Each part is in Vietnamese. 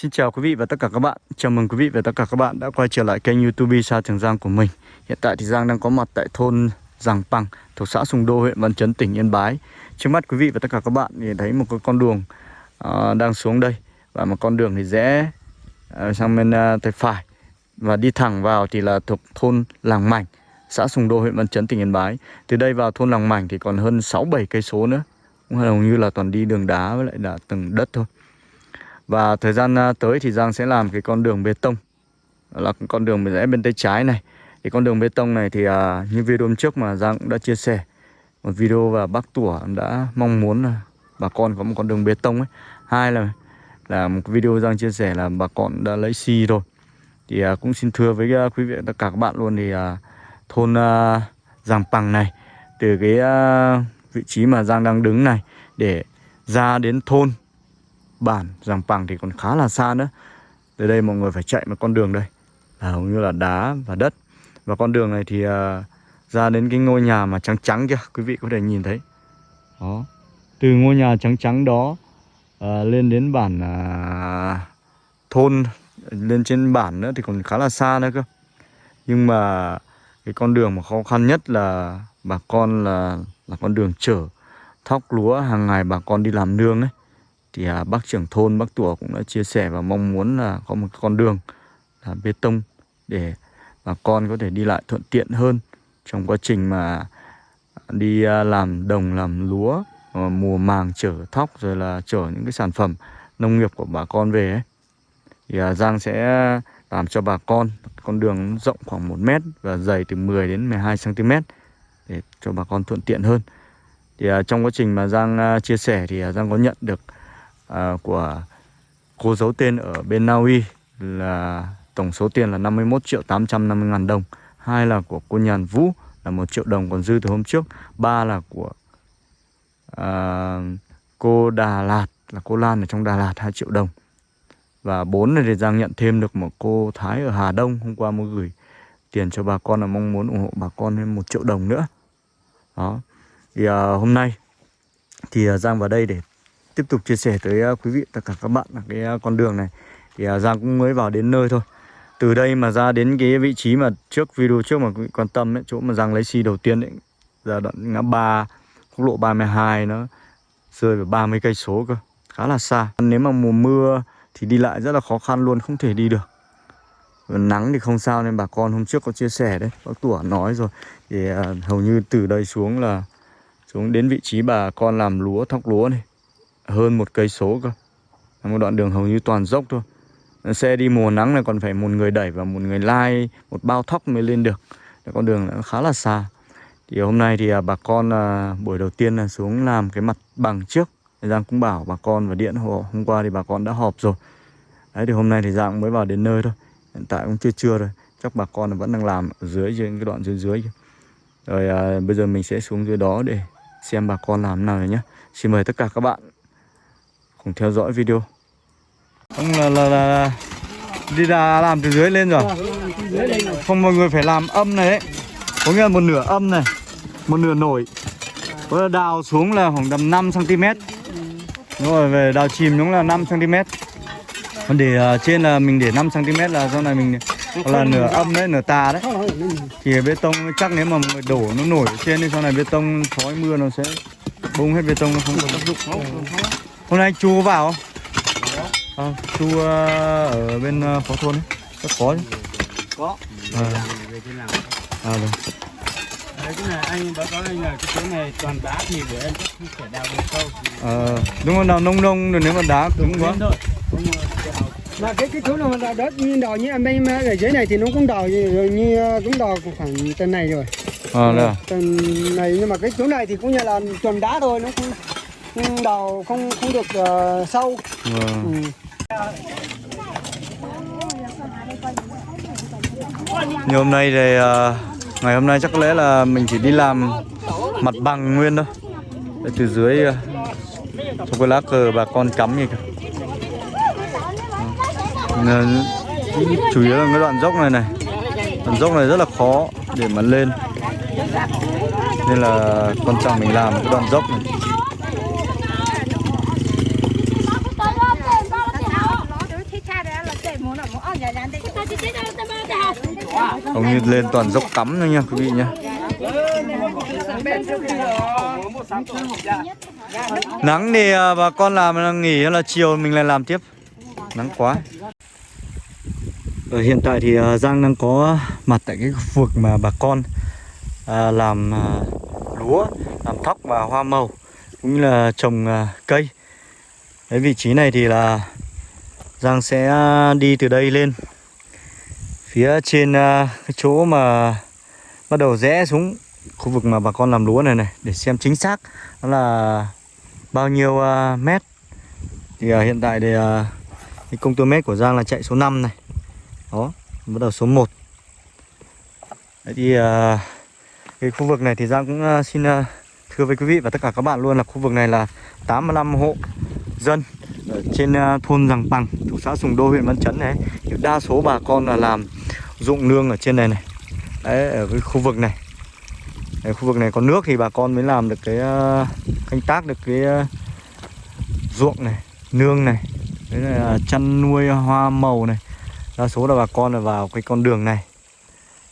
Xin chào quý vị và tất cả các bạn. Chào mừng quý vị và tất cả các bạn đã quay trở lại kênh youtube Sa Trường Giang của mình. Hiện tại thì Giang đang có mặt tại thôn Giàng Păng thuộc xã Sùng Đô, huyện Văn Chấn, tỉnh Yên Bái. Trước mắt quý vị và tất cả các bạn thì thấy một cái con đường uh, đang xuống đây. Và một con đường thì rẽ uh, sang bên uh, tay phải. Và đi thẳng vào thì là thuộc thôn Làng Mảnh xã Sùng Đô, huyện Văn Chấn, tỉnh Yên Bái. Từ đây vào thôn Làng Mảnh thì còn hơn 6-7 cây số nữa. Cũng hầu như là toàn đi đường đá với lại là từng đất thôi và thời gian à, tới thì Giang sẽ làm cái con đường bê tông. Là con đường rẽ bên tay trái này. Thì con đường bê tông này thì à, như video hôm trước mà Giang cũng đã chia sẻ Một video và bác Tủa đã mong muốn là bà con có một con đường bê tông ấy. Hai là là một video Giang chia sẻ là bà con đã lấy xi rồi. Thì à, cũng xin thưa với à, quý vị tất cả các bạn luôn thì à, thôn à, Giàng Pằng này Từ cái à, vị trí mà Giang đang đứng này Để ra đến thôn bản Giàng Pằng thì còn khá là xa nữa. Từ đây mọi người phải chạy một con đường đây. Là hầu như là đá và đất. Và con đường này thì uh, ra đến cái ngôi nhà mà trắng trắng kia Quý vị có thể nhìn thấy. Đó. Từ ngôi nhà trắng trắng đó uh, Lên đến bản uh, thôn Lên trên bản nữa thì còn khá là xa nữa cơ. Nhưng mà cái con đường mà khó khăn nhất là bà con là là con đường chở thóc lúa hàng ngày bà con đi làm nương ấy thì à, bác trưởng thôn bác tủa cũng đã chia sẻ và mong muốn là có một con đường là bê tông để bà con có thể đi lại thuận tiện hơn trong quá trình mà đi à, làm đồng làm lúa à, mùa màng chở thóc rồi là chở những cái sản phẩm nông nghiệp của bà con về ấy. thì à, Giang sẽ làm cho bà con con đường rộng khoảng 1 mét và dày từ 10 đến 12 cm để cho bà con thuận tiện hơn thì à, trong quá trình mà Giang à, chia sẻ thì à, Giang có nhận được à, của cô giấu tên ở bên Na Uy là tổng số tiền là 51 triệu 850 ngàn đồng. Hai là của cô Nhàn Vũ là một triệu đồng còn dư từ hôm trước. Ba là của à, cô Đà Lạt là cô Lan ở trong Đà Lạt 2 triệu đồng. Và bốn là để Giang nhận thêm được một cô Thái ở Hà Đông. Hôm qua mới gửi tiền cho bà con là mong muốn ủng hộ bà con thêm một triệu đồng nữa. Đó. Thì à, hôm nay thì à, Giang vào đây để tiếp tục chia sẻ tới à, quý vị tất cả các bạn là cái à, con đường này. Thì à, Giang cũng mới vào đến nơi thôi. Từ đây mà ra đến cái vị trí mà trước video trước mà quý vị quan tâm ấy, chỗ mà Giang lấy xi đầu tiên ấy ra đoạn ngã ba quốc lộ 32 nó rơi vào 30 cây số cơ khá là xa. Nếu mà mùa mưa thì đi lại rất là khó khăn luôn không thể đi được. Nắng thì không sao nên bà con hôm trước có chia sẻ đấy bác tủa nói rồi. Thì hầu như từ đây xuống là xuống đến vị trí bà con làm lúa thóc lúa này hơn một cây số cơ. Một đoạn đường hầu như toàn dốc thôi. Xe đi mùa nắng này còn phải một người đẩy và một người lai một bao thóc mới lên được. Con đường nó khá là xa. Thì hôm nay thì à, bà con à, buổi đầu tiên là xuống làm cái mặt bằng trước. Giang cũng bảo bà con và điện hộ hôm qua thì bà con đã họp rồi. Đấy thì hôm nay thì Giang mới vào đến nơi thôi. Hiện tại cũng chưa trưa rồi. Chắc bà con vẫn đang làm ở dưới trên cái đoạn dưới dưới rồi à, bây giờ mình sẽ xuống dưới đó để xem bà con làm nào nhé xin mời tất cả các bạn cùng theo dõi video. Ông là, là, là đi ra làm từ dưới lên rồi. Không mọi người phải làm âm này ấy. Có nghĩa là một nửa âm này Một nửa nổi. Có đào xuống là khoảng tầm 5cm Đúng rồi về đào chìm đúng là 5cm Còn để uh, trên là mình để 5cm là sau này mình là nửa âm đấy, nửa tà đấy. Thì bê tông chắc nếu mà người đổ nó nổi trên thì sau này bê tông khói mưa nó sẽ bung hết bê tông nó không có tác dụng. Hôm nay chú có vào không? À, chú uh, ở bên uh, phó thôn ấy. Rất khó chứ. Có. À, Về trên nào? À vâng Đấy cái này anh báo cáo anh là cái chỗ này toàn đá thì của em chắc không thể đào được sâu Ờ, đúng rồi nào nông nông rồi nếu mà đá cứng quá. thôi Không mà cái cái chỗ nào mà đất như đào như em bên ở dưới này thì nó cũng đào như, rồi như ờ, cũng đào khoảng tầng này rồi. À, đây à? tầng này nhưng mà cái chỗ này thì cũng như là chuẩn đá thôi nó không, đào không không được uh, sâu. Vâng. ừ. Như hôm nay thì ờ, ngày hôm nay chắc có lẽ là mình chỉ đi làm mặt bằng nguyên thôi. Để từ dưới uh, trong cái lá cờ bà con cắm như kìa Nên, chủ yếu là cái đoạn dốc này này. Đoạn dốc này rất là khó để mà lên. Nên là quan trọng mình làm cái đoạn dốc này như lên toàn dốc cắm thôi nha, quý vị nhá. Nắng thì à, bà con làm nghỉ hay là chiều mình lại làm tiếp. Nắng quá. Ở hiện tại thì à, Giang đang có mặt tại cái khu vực mà bà con à, làm lúa, làm thóc và hoa màu, cũng như là trồng cây. Cái vị trí này thì là Giang sẽ đi từ đây lên phía trên à, cái chỗ mà bắt đầu rẽ xuống khu vực mà bà con làm lúa này này, để xem chính xác nó là bao nhiêu à, mét. Thì à, hiện tại thì cái công tơ mét của Giang là chạy số 5 này. Đó, bắt đầu số 1 Đấy thì cái khu vực này thì Giang cũng xin thưa với quý vị và tất cả các bạn luôn là khu vực này là 85 hộ dân ở trên thôn Giàng Bằng thuộc xã Sùng Đô, huyện Văn Chấn này. Thì đa số bà con là làm dụng nương ở trên này này. Đấy ở cái khu vực này. Đấy, khu vực này có nước thì bà con mới làm được cái uh, canh tác được cái uh, ruộng này nương này. Đấy là chăn nuôi hoa màu này. Đa số là bà con là vào cái con đường này.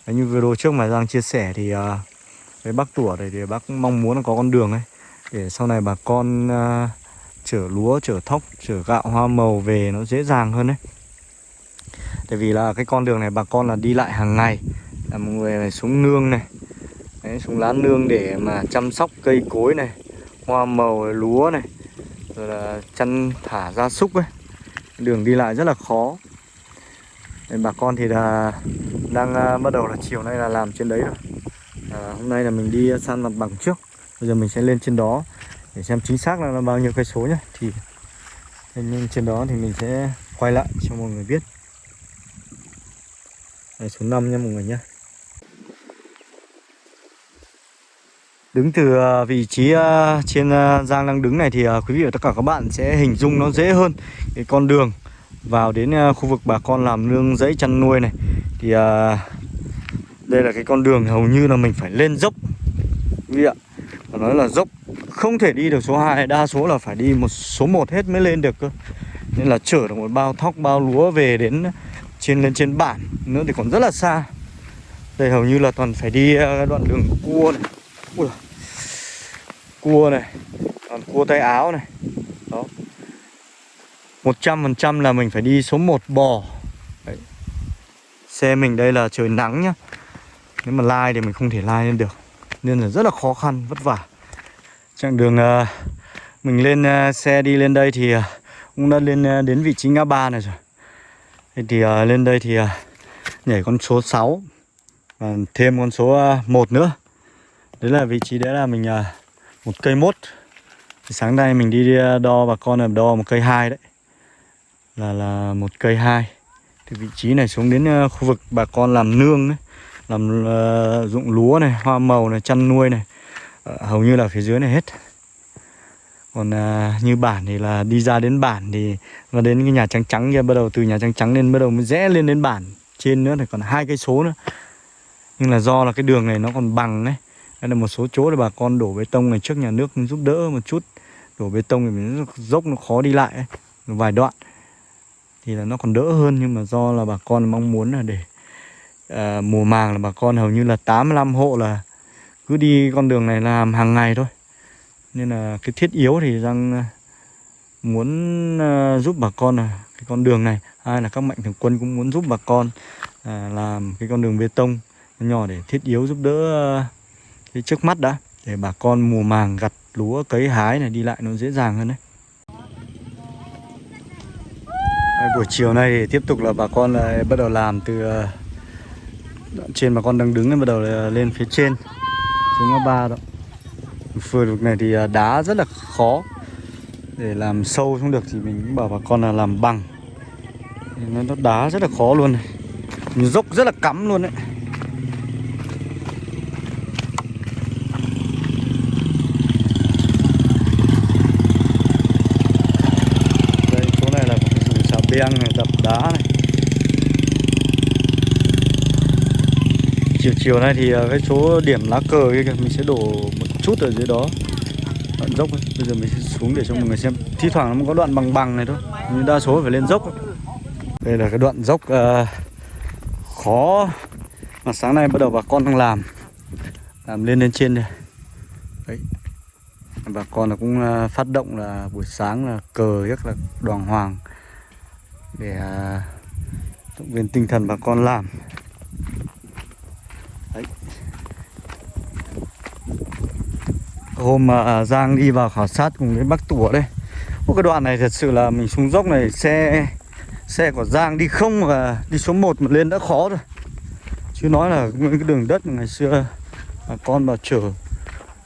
Đấy, như video trước mà Giang chia sẻ thì uh, cái bác tủa này thì bác mong muốn là có con đường ấy. Để sau này bà con uh, chở lúa chở thóc chở gạo hoa màu về nó dễ dàng hơn đấy tại vì là cái con đường này bà con là đi lại hàng ngày là một người này xuống nương này. Đấy, xuống lá nương để mà chăm sóc cây cối này hoa màu lúa này rồi là chăn thả gia súc ấy. Đường đi lại rất là khó. Nên bà con thì là đang uh, bắt đầu là chiều nay là làm trên đấy rồi. À, hôm nay là mình đi san mặt bằng trước bây giờ mình sẽ lên trên đó để xem chính xác là, là bao nhiêu cây số nhá. Thì nên trên đó thì mình sẽ quay lại cho mọi người biết đây, số 5 nha mọi người nhé Đứng từ ờ, vị trí ờ, trên ờ, Giang đang đứng này thì quý vị và tất cả các bạn sẽ hình dung nó dễ hơn. Cái con đường vào đến khu vực bà con làm nương dãy chăn nuôi này thì đây là cái con đường hầu như là mình phải lên dốc. Quý vị ạ và nói là dốc không thể đi được số 2 đa số là phải đi một số 1 hết mới lên được cơ. Nên là chở được một bao thóc bao lúa về đến trên lên trên bản nữa thì còn rất là xa. Đây hầu như là toàn phải đi ờ, đoạn đường cua này. Ui cua này còn cua tay áo này. Đó. Một trăm phần trăm là mình phải đi số 1 bò. Đấy. xe mình đây là trời nắng nhá. Nếu mà lai thì mình không thể lai lên được. Nên là rất là khó khăn vất vả. Chặng đường uh, mình lên uh, xe đi lên đây thì uh, cũng đã lên uh, đến vị trí ngã ba này rồi thì uh, lên đây thì uh, nhảy con số 6 và thêm con số à, uh, 1 nữa. Đấy là vị trí đấy là mình uh, một cây mốt. Thì sáng nay mình đi đo bà con là đo một cây hai đấy. Là là một cây hai. Thì vị trí này xuống đến uh, khu vực bà con làm nương đấy làm uh, dụng lúa này hoa màu này chăn nuôi này. Uh, hầu như là phía dưới này hết còn à, như bản thì là đi ra đến bản thì và đến cái nhà trắng trắng kia bắt đầu từ nhà trắng trắng lên bắt đầu mới rẽ lên đến bản trên nữa thì còn hai cây số nữa. Nhưng là do là cái đường này nó còn bằng đấy, đây là một số chỗ để bà con đổ bê tông này trước nhà nước giúp đỡ một chút. Đổ bê tông thì mình dốc nó khó đi lại ấy, vài đoạn. Thì là nó còn đỡ hơn nhưng mà do là bà con mong muốn là để à, mùa màng là bà con hầu như là 85 hộ là cứ đi con đường này làm hàng ngày thôi nên là cái thiết yếu thì rằng ờ, muốn ờ, giúp bà con là cái con đường này. Hai là các mạnh thường quân cũng muốn giúp bà con ờ, làm cái con đường bê tông nhỏ để thiết yếu giúp đỡ cái trước mắt đã để bà con mùa màng gặt lúa cấy hái này đi lại nó dễ dàng hơn đấy. Đây, buổi chiều nay thì tiếp tục là bà con lại bắt đầu làm từ đoạn trên bà con đang đứng bắt đầu lên phía trên xuống ngã ba đó. Phơi vực này thì à, đá rất là khó. Để làm sâu xuống được thì mình cũng bảo bà con là làm bằng. Nó đá rất là khó luôn này. Dốc rất là cắm luôn đấy. Beng này, đập đá này. Chiều chiều nay thì à, cái chỗ điểm lá cờ kia kìa Mình sẽ đổ một chút ở dưới đó. Đoạn dốc ấy. Bây giờ mình sẽ xuống để cho mọi người xem. Thi thoảng nó có đoạn bằng bằng này thôi. Nhưng đa số phải lên dốc ấy. Đây là cái đoạn dốc uh, khó mà sáng nay bắt đầu bà con đang làm. Làm lên lên trên đây. Đấy. Bà con là cũng uh, phát động là buổi sáng là cờ rất là đoàn hoàng để uh, động viên tinh thần bà con làm. Hôm mà Giang đi vào khảo sát cùng với bác tủa đây. Ô, cái đoạn này thật sự là mình xuống dốc này xe xe của Giang đi không mà đi số 1 mà lên đã khó rồi. Chứ nói là cái đường đất ngày xưa à, bà con vào chở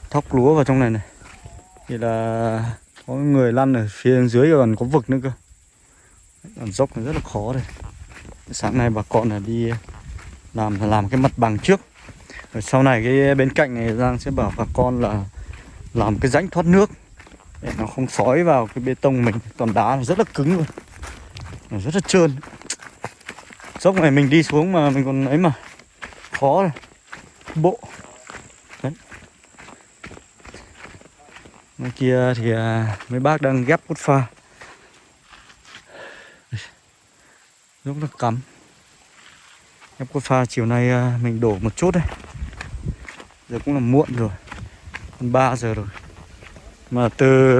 thóc lúa vào trong này này. Thì là có người lăn ở phía dưới còn có vực nữa cơ. Còn dốc này rất là khó đây. Sáng nay bà con là đi à, làm làm cái mặt bằng trước. Rồi sau này cái bên cạnh này Giang sẽ bảo bà con là làm cái rãnh thoát nước để nó không sói vào cái bê tông mình. Toàn đá này rất là cứng luôn. Nó rất là trơn. Dốc này mình đi xuống mà mình còn ấy mà khó bộ. Đấy. Ngoài kia thì à, mấy bác đang ghép cốt pha. Rất là cắm. Ghép cốt pha chiều nay à, mình đổ một chút đây. Giờ cũng là muộn rồi. 3 giờ rồi mà từ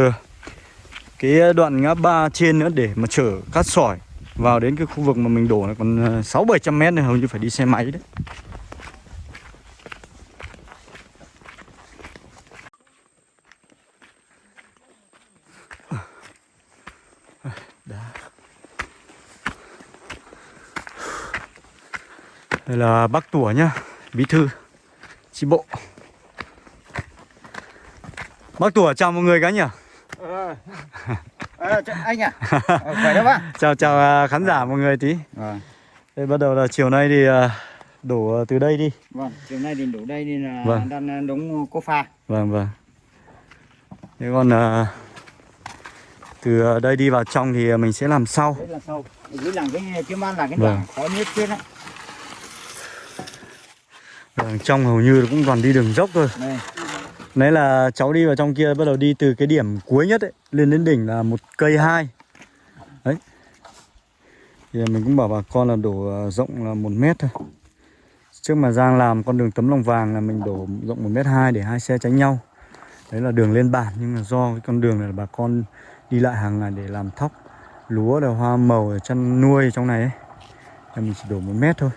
cái đoạn ngã ba trên nữa để mà chở cát sỏi vào đến cái khu vực mà mình đổ là còn ờ, 6 700 mét này hầu như phải đi xe máy đấy. Đây là bác tủa nhá, bí thư chi bộ. Bác tủa chào mọi người cái nhỉ? Ờ. Ờ, anh à Ờ, khỏe đó bác chào chào à, khán giả mọi người tí. vâng Đây bắt đầu là chiều nay thì à, đổ à, từ đây đi. vâng chiều nay thì đủ đây nên là Vâng. đang đóng cô pha Vâng vâng. Thế còn à, từ à, đây đi vào trong thì mình sẽ làm sau. đấy là sau dưới làng cái kiếm ăn là cái Vâng. đoạn khó nhất chết á Vâng, trong hầu như cũng toàn đi đường dốc thôi. đây Nãy là cháu đi vào trong kia bắt đầu đi từ cái điểm cuối nhất ấy, lên đến đỉnh là một cây hai. Đấy. Thì mình cũng bảo bà con là đổ à, rộng là một mét thôi. Trước mà Giang làm con đường tấm lòng vàng là mình đổ rộng một mét hai để hai xe tránh nhau. Đấy là đường lên bản nhưng mà do cái con đường này là bà con đi lại hàng ngày để làm thóc, lúa, là hoa màu, ở chăn nuôi trong này ấy. Nên mình chỉ đổ một mét thôi.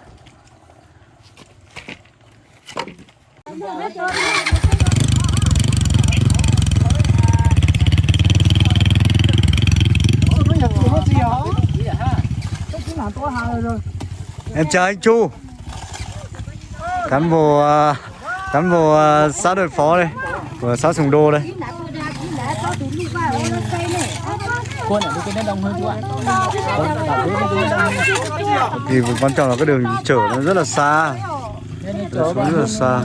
Em chào anh Chu. Cán bộ à, Cán bộ à, xã đội phó đây Của xã Sùng Đô đây. Quân ở cái đông hơn chú ạ. Thì quan trọng là cái đường chở nó rất là xa. Rất là xa.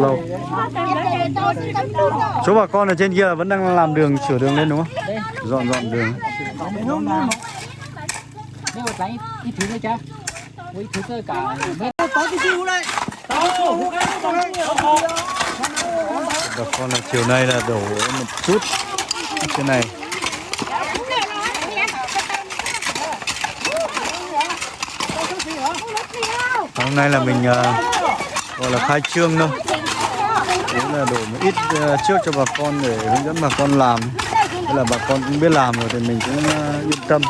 Lâu Chỗ bà con ở trên kia là vẫn đang làm đường sửa đường lên đúng không? Dọn dọn đường Nếu mà lấy ít thứ nữa cha. Với thứ cơ cả mét. Bà con là chiều nay là đổ một chút. Cái này. Hôm nay là mình à, gọi là khai trương thôi Đấy là đổ một ít à, trước cho bà con để hướng dẫn bà con làm Thế là bà con cũng biết làm rồi thì mình cũng ờ, yên tâm.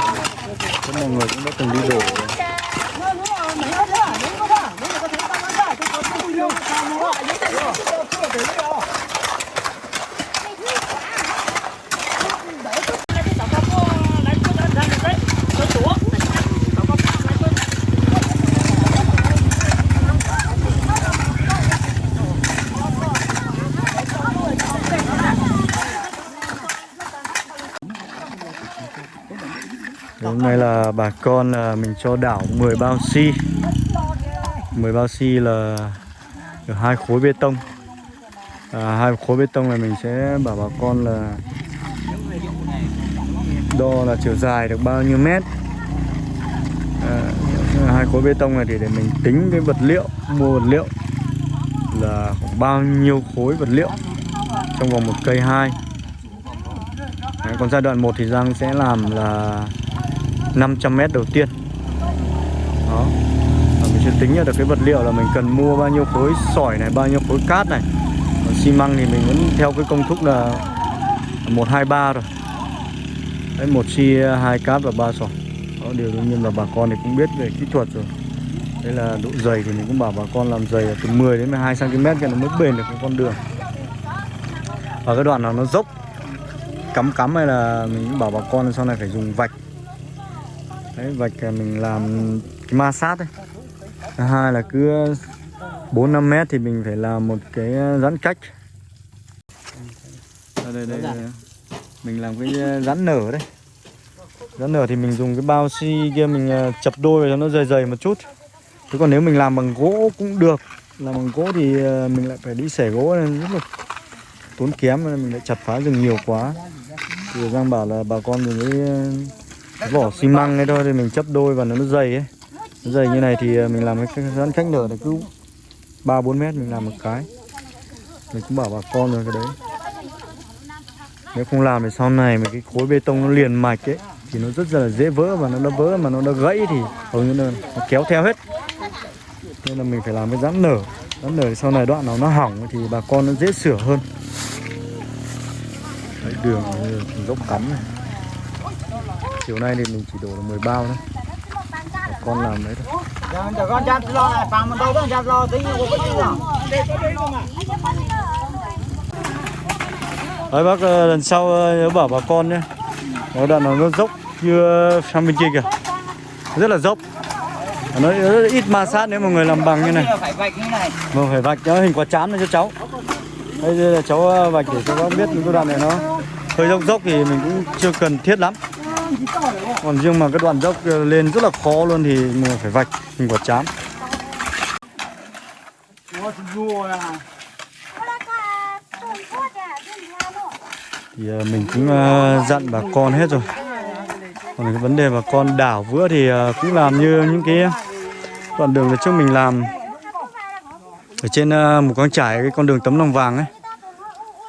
Thế mọi người cũng đã từng đi đổ rồi Hôm nay là bà con là mình cho đảo 10 bao xi. 10 bao xi là được hai khối bê tông. À, hai khối bê tông này mình sẽ bảo bà con là đo là chiều dài được bao nhiêu mét. À, hai khối bê tông này thì để mình tính cái vật liệu mua vật liệu là khoảng bao nhiêu khối vật liệu trong vòng một cây hai. Đấy, còn giai đoạn 1 thì Giang sẽ làm là 500 mét đầu tiên. Đó. Mình sẽ tính được cái vật liệu là mình cần mua bao nhiêu khối sỏi này, bao nhiêu khối cát này. Còn xi măng thì mình vẫn theo cái công thức là một, hai, ba rồi. Đấy, một xi, hai cát và ba sỏi. Đó, điều đương nhiên là bà con thì cũng biết về kỹ thuật rồi. Đây là độ dày thì mình cũng bảo bà con làm dày là từ 10 đến 12 cm cho nó mới bền được cái con đường. Và cái đoạn nào nó dốc, cắm cắm hay là mình cũng bảo bà con sau này phải dùng vạch đấy vạch là mình làm cái ma sát đấy thứ hai là cứ 4 5 mét thì mình phải làm một cái ờ, giãn cách. Đây đây, đây, đây. mình làm cái ờ, giãn nở đấy. Giãn nở thì mình dùng cái bao xi kia mình ờ, chập đôi cho nó dày dày một chút. Chứ còn nếu mình làm bằng gỗ cũng được. Làm bằng gỗ thì mình lại phải đi xẻ gỗ nên rất là tốn kém nên mình lại chặt phá rừng nhiều quá. Thì Giang bảo là bà con mình mới vỏ xi măng ấy thôi thì mình chấp đôi và nó nó dày ấy. Nó dày như này thì à, mình làm cái giãn cách nở là cứ ba bốn mét mình làm một cái. Mình cũng bảo bà con rồi cái đấy. Nếu không làm thì sau này mà cái khối bê tông nó liền mạch ấy thì nó rất là dễ vỡ và nó đã vỡ mà nó đã gãy thì hầu như nó kéo theo hết. Nên là mình phải làm cái giãn nở. Giãn nở sau này đoạn nào nó hỏng thì bà con nó dễ sửa hơn. Đấy, đường ờ, dốc cắm này chiều nay thì mình chỉ đổ được 10 bao thôi. Con làm đấy thôi. Giờ con chặt lo này, mình đâu có chặt lo tí cái gì nào. Đấy bác ờ, lần sau ờ, nhớ bảo bà con nhé. Nó đoạn nào nó dốc như sang bên kia kìa. Rất là dốc. Nó rất ít ma sát nếu mà người làm bằng như này. Phải vạch như này. Mà phải vạch cho hình quả chám này cho cháu. Đây là cháu ờ, vạch để cho bác biết những cái đoạn này nó hơi dốc dốc thì mình cũng chưa cần thiết lắm Còn riêng mà cái đoạn dốc lên rất là khó luôn thì mình phải vạch hình quả chám. À. thì ờ, mình cũng ờ, dặn bà con hết rồi. Còn cái vấn đề bà con đảo vữa thì cũng làm như những cái đoạn đường trước mình làm. Ở trên một con trải cái con đường tấm lòng vàng ấy.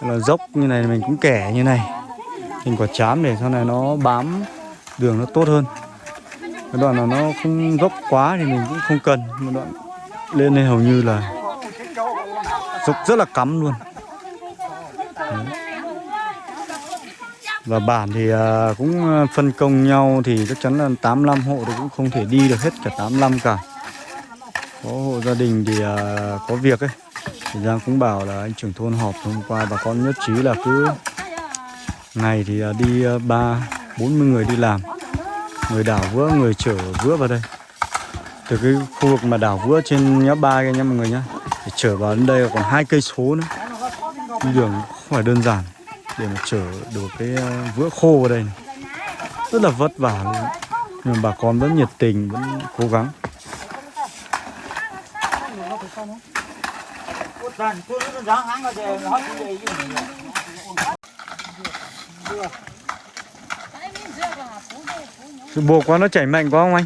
Là dốc như này mình cũng kẻ như này hình quả chám để sau này nó bám đường nó tốt hơn. Cái đoạn nào nó không dốc quá thì mình cũng không cần. Một đoạn lên đây hầu như là dốc rất là cắm luôn. Và bản thì à, cũng à, phân công nhau thì chắc chắn là 85 hộ thì cũng không thể đi được hết cả 85 cả. Có hộ gia đình thì à, có việc ấy. Thì Giang cũng bảo là anh trưởng thôn họp hôm qua bà con nhất trí là cứ ngày thì à, đi à, ba, bốn mươi người đi làm. Người đảo vữa, người chở vữa vào đây. Từ cái khu vực mà đảo vữa trên nhá ba kia nha mọi người nhá. Để chở vào đến đây còn hai cây số nữa. Đi đường không phải đơn giản để mà chở được cái à, vữa khô vào đây này. rất là vất vả luôn. Nhưng bà con vẫn nhiệt tình, vẫn cố gắng. Sự bồ quá nó chảy mạnh quá không anh?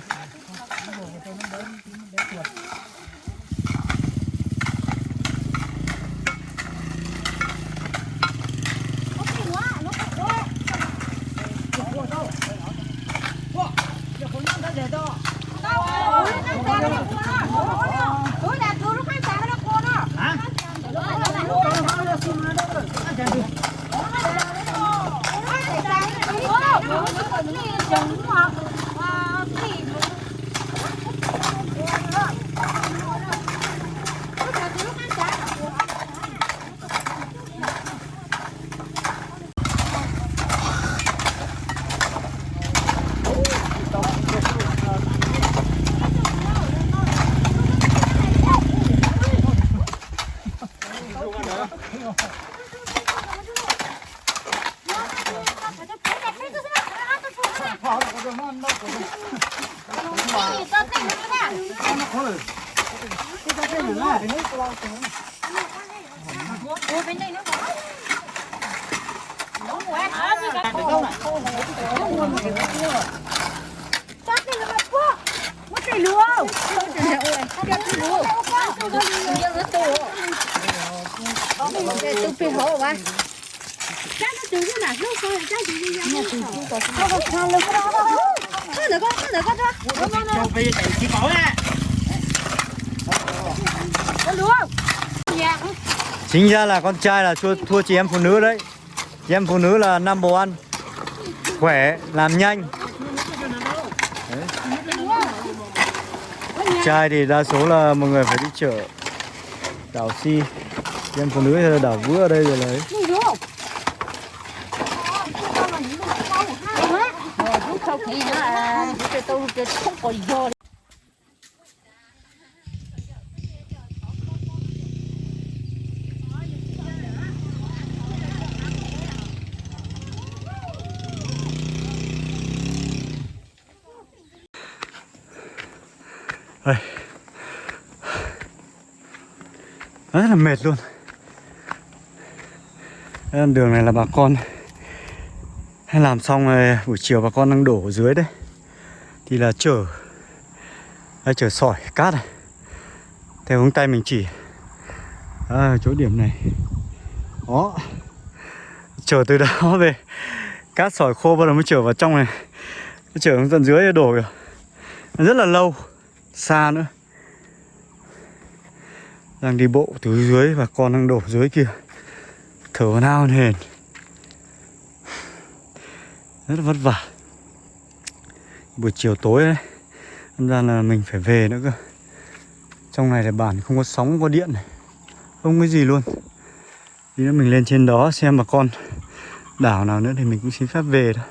我们把这个讲清楚啊。Chính ra là con trai là thua, thua chị em phụ nữ đấy. Chị em phụ nữ là number one. Khỏe, làm nhanh. Đấy. Trai thì đa số là mọi người phải đi chợ. Đảo si em phụ nữ thì là đảo vữa ở đây rồi sau khi nữa là tôi tôi tôi không có vô Đây. Rất là mệt luôn. Đây đường này là bà con. Hay làm xong rồi buổi chiều bà con đang đổ ở dưới đấy. Thì là chở hay chở sỏi cát này. Theo hướng tay mình chỉ. À, chỗ điểm này. Đó. Chở từ đó về. Cát sỏi khô bắt đầu mới chở vào trong này. Chở hướng tận dưới đổ kìa. Rất là lâu. Xa nữa đang đi bộ từ dưới và con đang đổ dưới kia. Thở nao hền. Rất là vất vả. Buổi chiều tối đấy Thật ra là mình phải về nữa cơ. Trong này là bản không có sóng, không có điện này. Không có gì luôn. Tí nữa mình lên trên đó xem bà con đảo nào nữa thì mình cũng xin phép về thôi.